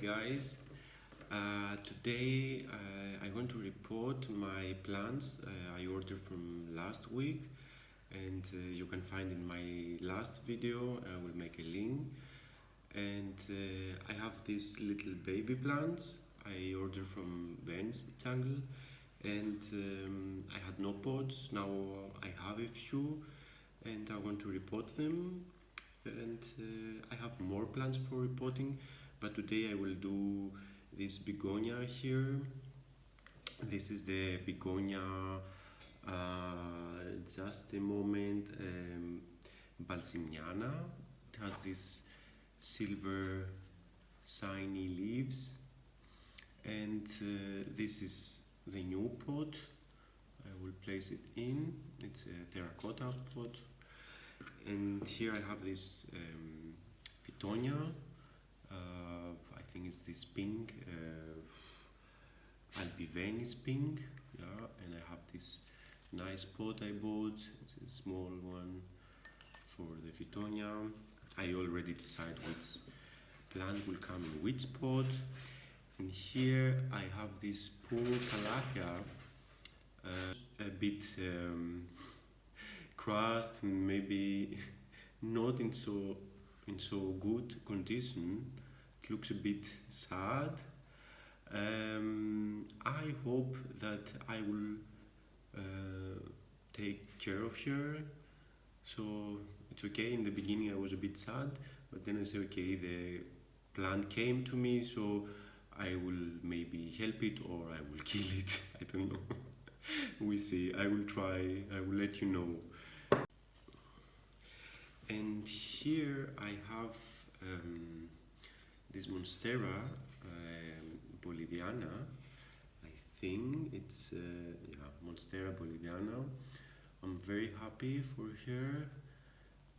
guys, uh, today uh, I want to report my plants uh, I ordered from last week and uh, you can find in my last video, I will make a link. And uh, I have these little baby plants. I ordered from Ben's Jungle and um, I had no pots, now I have a few and I want to report them. And uh, I have more plans for reporting but today I will do this begonia here. This is the begonia uh, just a moment um, it has these silver shiny leaves. And uh, this is the new pot. I will place it in. It's a terracotta pot. And here I have this um, Fittonia uh, I think it's this pink uh, Albivenis pink yeah and I have this nice pot I bought. It's a small one for the Fittonia I already decide which plant will come in which pot. And here I have this poor Calathea uh, a bit um, and maybe not in so in so good condition it looks a bit sad. Um, I hope that I will uh, take care of her. So it's okay. In the beginning I was a bit sad but then I said okay the plant came to me so I will maybe help it or I will kill it. I don't know. We see. I will try. I will let you know here I have um, this Monstera um, boliviana. I think it's uh, yeah, Monstera boliviana. I'm very happy for her.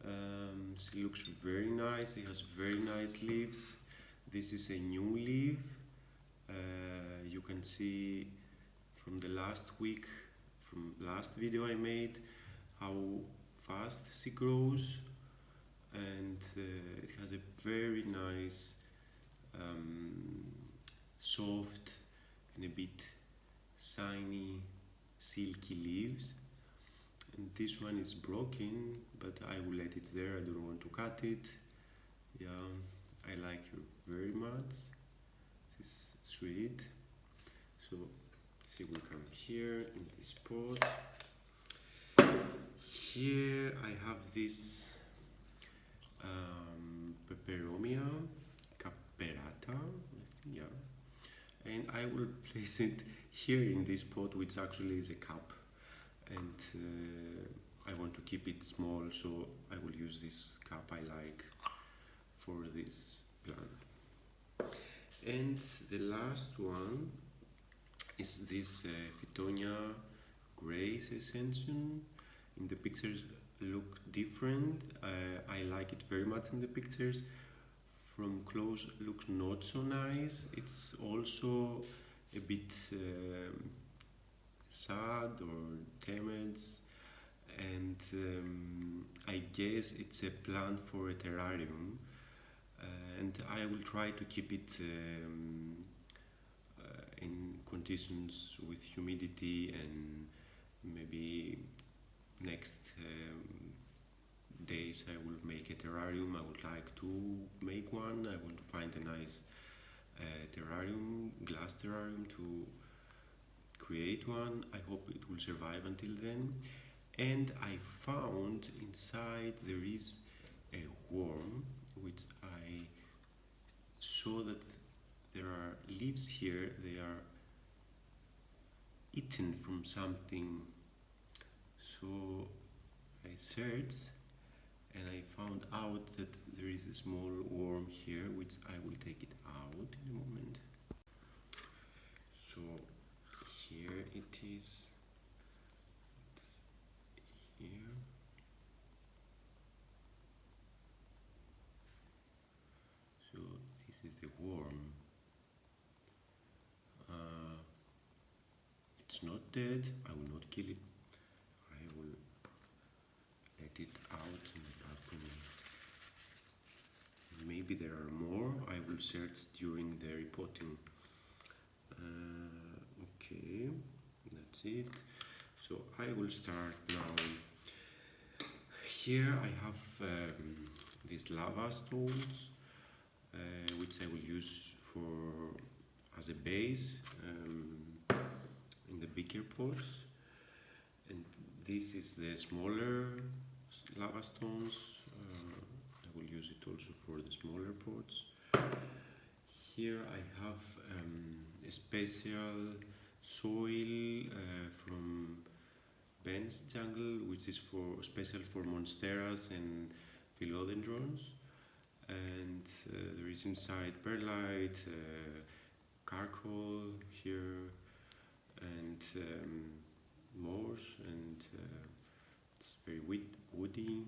Um, she looks very nice. It has very nice leaves. This is a new leaf. Uh, you can see from the last week from last video I made how fast she grows and uh, it has a very nice um, soft and a bit shiny silky leaves. And this one is broken but I will let it there. I don't want to cut it. Yeah I like her very much. She's sweet. So she will come here in this pot. Here I have this um, Peperomia caperata yeah. And I will place it here in this pot which actually is a cup. And uh, I want to keep it small so I will use this cup I like for this plant. And the last one is this uh, Grace Ascension. In the pictures look different. Uh, I like it very much in the pictures. From close looks not so nice. It's also a bit um, sad or damaged. And um, I guess it's a plant for a terrarium. Uh, and I will try to keep it um, uh, in conditions with humidity and maybe next um, days I will make a terrarium. I would like to make one. I want to find a nice uh, terrarium glass terrarium to create one. I hope it will survive until then. And I found inside there is a worm which I saw that there are leaves here. They are eaten from something so I searched and I found out that there is a small worm here which I will take it out in a moment. So here it is. It's here. So this is the worm. Uh, it's not dead. I will not kill it it out in the balcony maybe there are more. I will search during the repotting. Uh, okay, that's it. So I will start now. Here I have um, these lava stones, uh, which I will use for as a base um, in the bigger pots. And this is the smaller lava stones. Uh, I will use it also for the smaller pots. Here I have um, a special soil uh, from Ben's jungle, which is for special for monsteras and philodendrons. And uh, there is inside perlite, uh, charcoal here, and um, moss, and uh, it's very woody.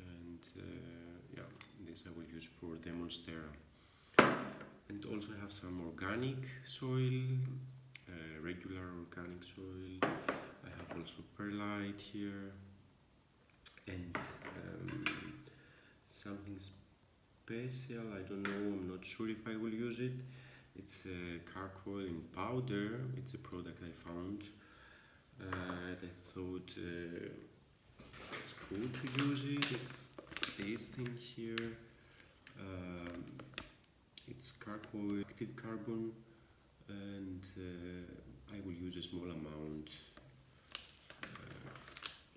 And uh, yeah, this I will use for the monstera. And also have some organic soil, uh, regular organic soil I have also perlite here and um, something special I don't know I'm not sure if I will use it it's a charcoal in powder it's a product I found uh, I thought uh, it's cool to use it it's this thing here um, it's charcoal active carbon and uh, I will use a small amount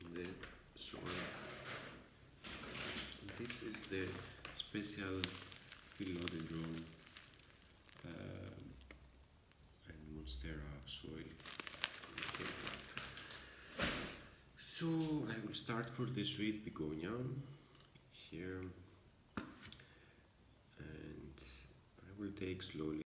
in the soil. This is the special philodendron uh, and monstera soil. Okay. So I will start for the sweet begonia here. And I will take slowly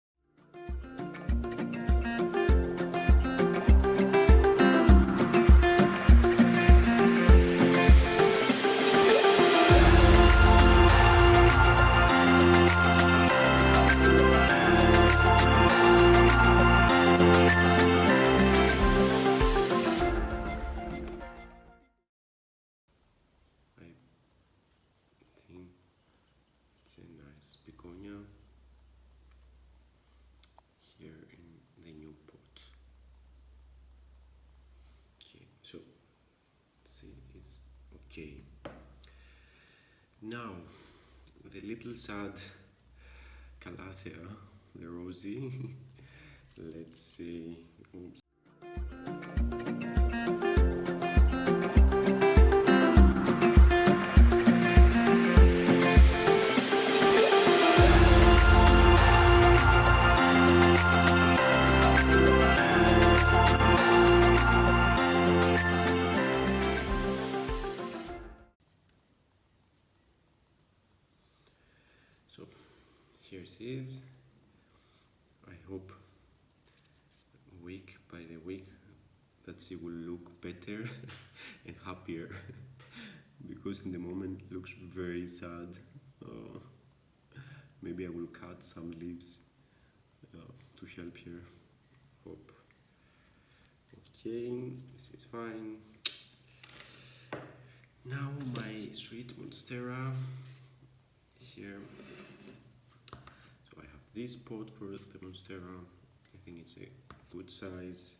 Okay. So see is okay. Now, the little sad Calathea, the rosy. Let's see. Oops. Because in the moment looks very sad. Uh, maybe I will cut some leaves uh, to help here. hope. Okay this is fine. Now my sweet monstera. Here. So I have this pot for the Monstera, I think it's a good size.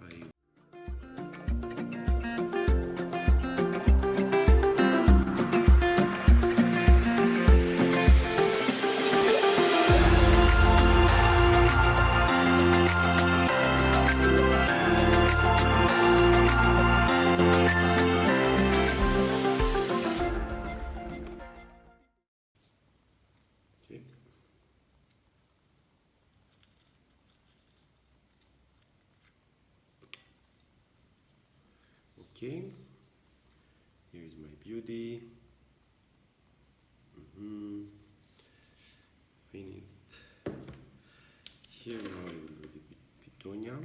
I okay here is my beauty. Mm -hmm. finished. Here now I will do the Fittonia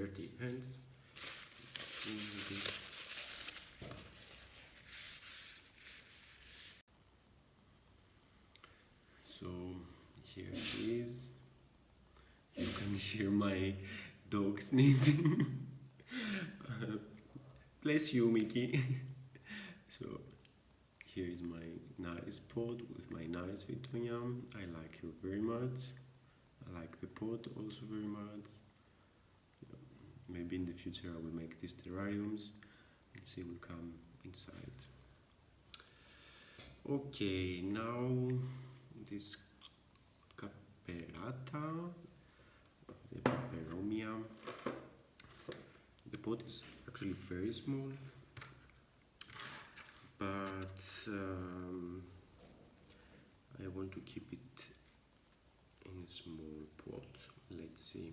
dirty hands. So here. You can hear my dog sneezing. bless you, Mickey. so here is my nice pot with my nice Fittonia. I like her very much. I like the pot also very much. Maybe in the future I will make these terrariums and see will come inside. Okay, now this caperata, the peperomia. The pot is actually very small, but um, I want to keep it in a small pot. Let's see.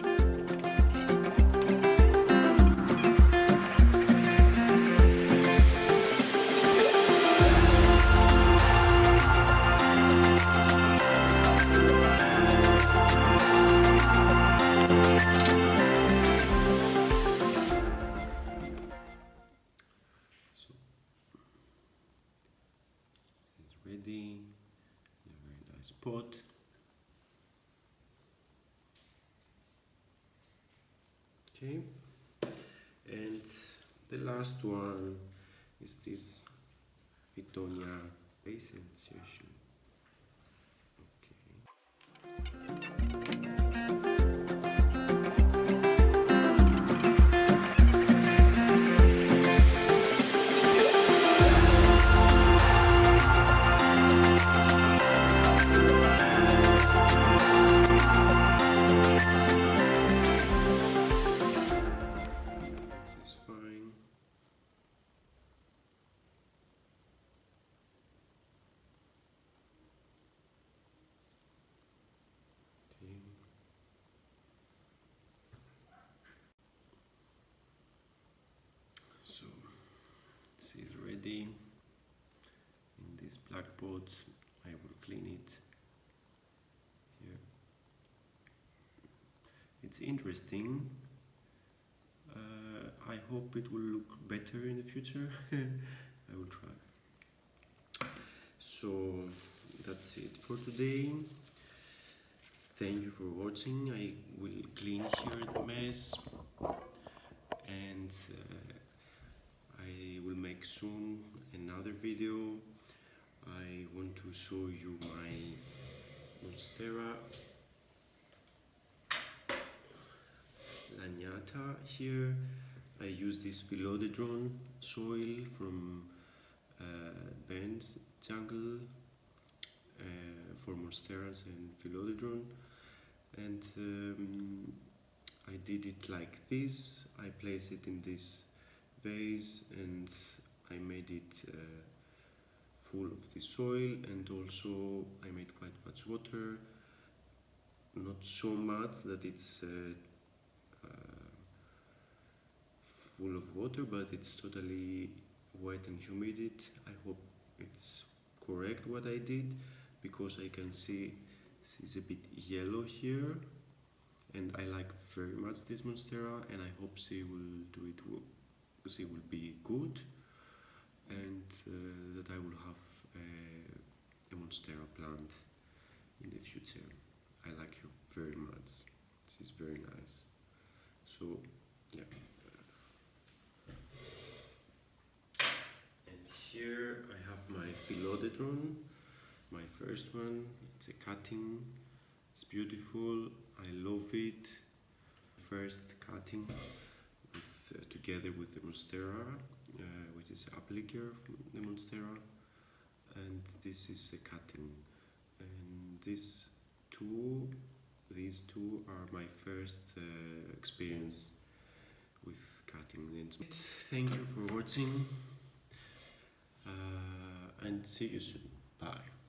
Okay, and the last one is this Fittonia base insertion. Okay. This is ready. In this black pot, I will clean it here. It's interesting uh, I hope it will look better in the future. I will try. So that's it for today. Thank you for watching. I will clean here the mess and uh, Make soon another video. I want to show you my Monstera Laniata here. I use this philodendron soil from uh, jungle uh, for monsteras and philodendron and um, I did it like this. I place it in this vase and I made it uh, full of the soil and also I made quite much water not so much that it's uh, uh, full of water but it's totally wet and humid It. I hope it's correct what I did because I can see it's a bit yellow here and I like very much this monstera and I hope she will do it she will be good and uh, that I will have a, a monstera plant in the future. I like her very much. She's very nice. So yeah. And here I have my philodendron my first one. It's a cutting. It's beautiful. I love it. First cutting with, uh, together with the monstera uh, which is applicator from the monstera and this is a cutting. And these two these two are my first uh, experience with cutting. And thank you for watching. Uh, and see you soon. Bye